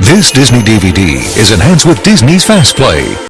This Disney DVD is enhanced with Disney's Fast Play.